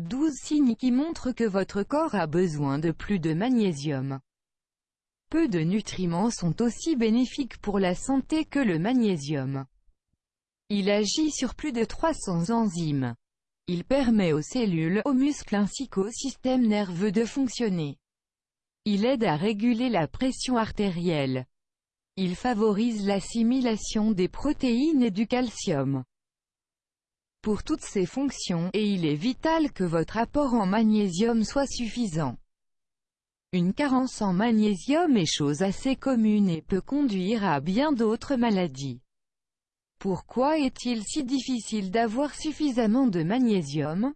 12 signes qui montrent que votre corps a besoin de plus de magnésium. Peu de nutriments sont aussi bénéfiques pour la santé que le magnésium. Il agit sur plus de 300 enzymes. Il permet aux cellules, aux muscles ainsi qu'au système nerveux de fonctionner. Il aide à réguler la pression artérielle. Il favorise l'assimilation des protéines et du calcium. Pour toutes ces fonctions, et il est vital que votre apport en magnésium soit suffisant. Une carence en magnésium est chose assez commune et peut conduire à bien d'autres maladies. Pourquoi est-il si difficile d'avoir suffisamment de magnésium?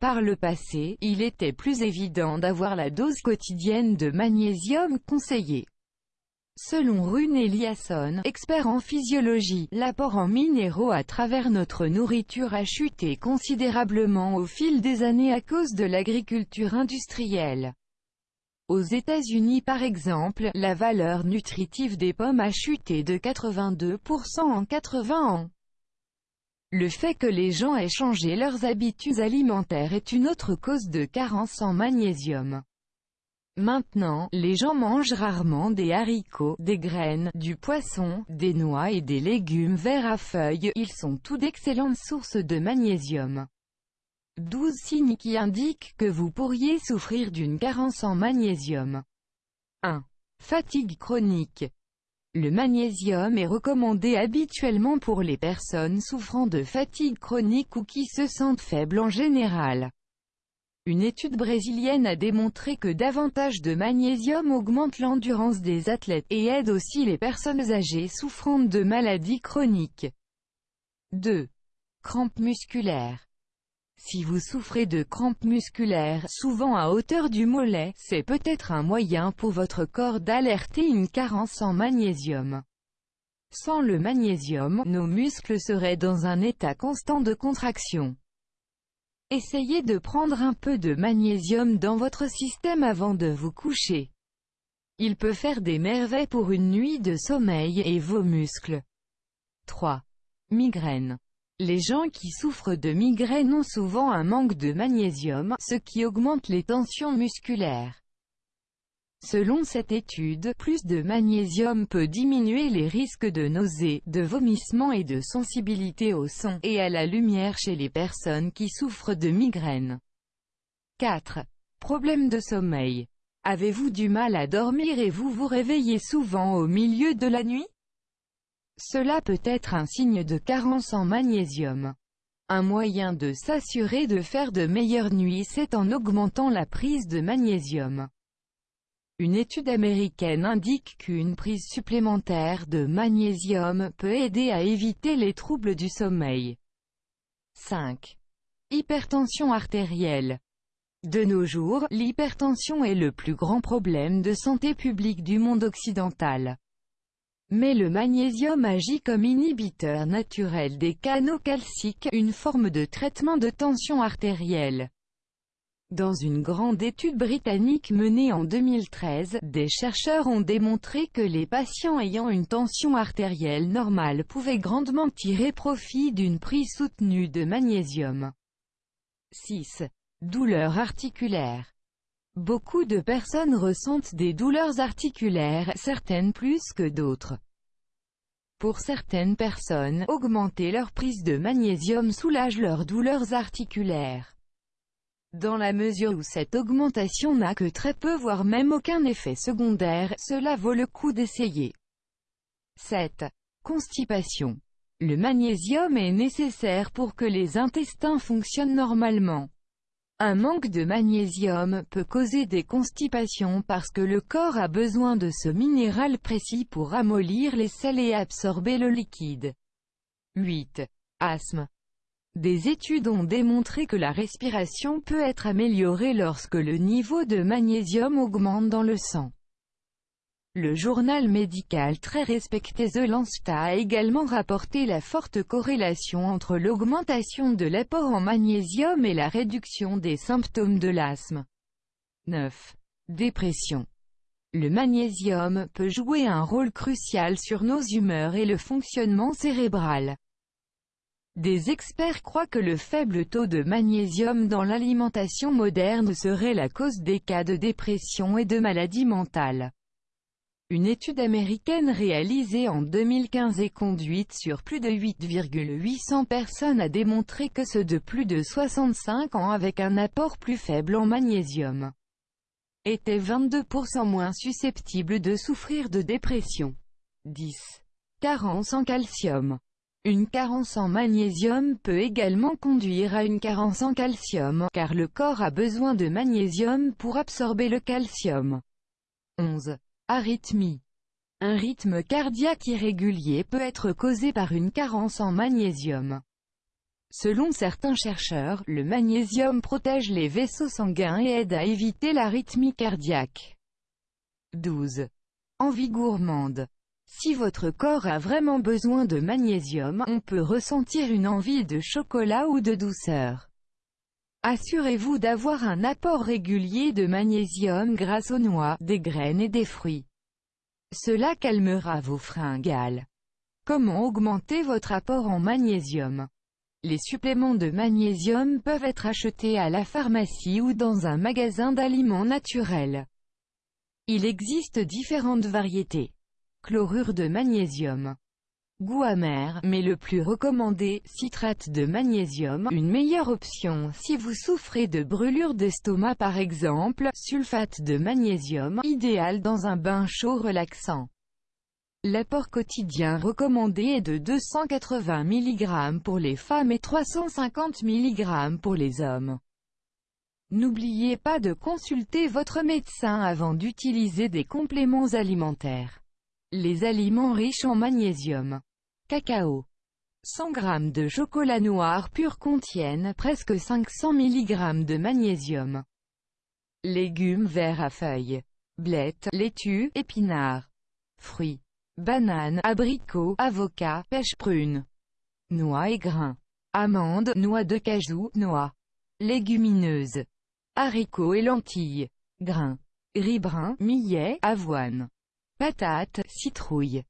Par le passé, il était plus évident d'avoir la dose quotidienne de magnésium conseillée. Selon Rune Eliasson, expert en physiologie, l'apport en minéraux à travers notre nourriture a chuté considérablement au fil des années à cause de l'agriculture industrielle. Aux États-Unis par exemple, la valeur nutritive des pommes a chuté de 82% en 80 ans. Le fait que les gens aient changé leurs habitudes alimentaires est une autre cause de carence en magnésium. Maintenant, les gens mangent rarement des haricots, des graines, du poisson, des noix et des légumes verts à feuilles, ils sont tous d'excellentes sources de magnésium. 12 signes qui indiquent que vous pourriez souffrir d'une carence en magnésium. 1. Fatigue chronique. Le magnésium est recommandé habituellement pour les personnes souffrant de fatigue chronique ou qui se sentent faibles en général. Une étude brésilienne a démontré que davantage de magnésium augmente l'endurance des athlètes, et aide aussi les personnes âgées souffrant de maladies chroniques. 2. Crampes musculaires. Si vous souffrez de crampes musculaires, souvent à hauteur du mollet, c'est peut-être un moyen pour votre corps d'alerter une carence en magnésium. Sans le magnésium, nos muscles seraient dans un état constant de contraction. Essayez de prendre un peu de magnésium dans votre système avant de vous coucher. Il peut faire des merveilles pour une nuit de sommeil et vos muscles. 3. Migraine. Les gens qui souffrent de migraine ont souvent un manque de magnésium, ce qui augmente les tensions musculaires. Selon cette étude, plus de magnésium peut diminuer les risques de nausées, de vomissements et de sensibilité au son et à la lumière chez les personnes qui souffrent de migraines. 4. Problèmes de sommeil. Avez-vous du mal à dormir et vous vous réveillez souvent au milieu de la nuit? Cela peut être un signe de carence en magnésium. Un moyen de s'assurer de faire de meilleures nuits c'est en augmentant la prise de magnésium. Une étude américaine indique qu'une prise supplémentaire de magnésium peut aider à éviter les troubles du sommeil. 5. Hypertension artérielle. De nos jours, l'hypertension est le plus grand problème de santé publique du monde occidental. Mais le magnésium agit comme inhibiteur naturel des canaux calciques, une forme de traitement de tension artérielle. Dans une grande étude britannique menée en 2013, des chercheurs ont démontré que les patients ayant une tension artérielle normale pouvaient grandement tirer profit d'une prise soutenue de magnésium. 6. Douleurs articulaires. Beaucoup de personnes ressentent des douleurs articulaires, certaines plus que d'autres. Pour certaines personnes, augmenter leur prise de magnésium soulage leurs douleurs articulaires. Dans la mesure où cette augmentation n'a que très peu voire même aucun effet secondaire, cela vaut le coup d'essayer. 7. Constipation. Le magnésium est nécessaire pour que les intestins fonctionnent normalement. Un manque de magnésium peut causer des constipations parce que le corps a besoin de ce minéral précis pour amollir les sels et absorber le liquide. 8. Asthme. Des études ont démontré que la respiration peut être améliorée lorsque le niveau de magnésium augmente dans le sang. Le journal médical très respecté The Lancet a également rapporté la forte corrélation entre l'augmentation de l'apport en magnésium et la réduction des symptômes de l'asthme. 9. Dépression. Le magnésium peut jouer un rôle crucial sur nos humeurs et le fonctionnement cérébral. Des experts croient que le faible taux de magnésium dans l'alimentation moderne serait la cause des cas de dépression et de maladies mentales. Une étude américaine réalisée en 2015 et conduite sur plus de 8,800 personnes a démontré que ceux de plus de 65 ans avec un apport plus faible en magnésium étaient 22% moins susceptibles de souffrir de dépression. 10. Carence en calcium une carence en magnésium peut également conduire à une carence en calcium, car le corps a besoin de magnésium pour absorber le calcium. 11. Arythmie. Un rythme cardiaque irrégulier peut être causé par une carence en magnésium. Selon certains chercheurs, le magnésium protège les vaisseaux sanguins et aide à éviter l'arythmie cardiaque. 12. Envie gourmande. Si votre corps a vraiment besoin de magnésium, on peut ressentir une envie de chocolat ou de douceur. Assurez-vous d'avoir un apport régulier de magnésium grâce aux noix, des graines et des fruits. Cela calmera vos fringales. Comment augmenter votre apport en magnésium? Les suppléments de magnésium peuvent être achetés à la pharmacie ou dans un magasin d'aliments naturels. Il existe différentes variétés chlorure de magnésium. Goût amer, mais le plus recommandé, citrate de magnésium, une meilleure option si vous souffrez de brûlure d'estomac par exemple, sulfate de magnésium, idéal dans un bain chaud relaxant. L'apport quotidien recommandé est de 280 mg pour les femmes et 350 mg pour les hommes. N'oubliez pas de consulter votre médecin avant d'utiliser des compléments alimentaires. Les aliments riches en magnésium. Cacao. 100 g de chocolat noir pur contiennent presque 500 mg de magnésium. Légumes verts à feuilles. Blettes, laitue, épinards. Fruits. Bananes, abricots, avocats, pêche prune. Noix et grains. Amandes, noix de cajou, noix. Légumineuses. Haricots et lentilles. Grains. Riz brun, millet, avoine patates, citrouilles,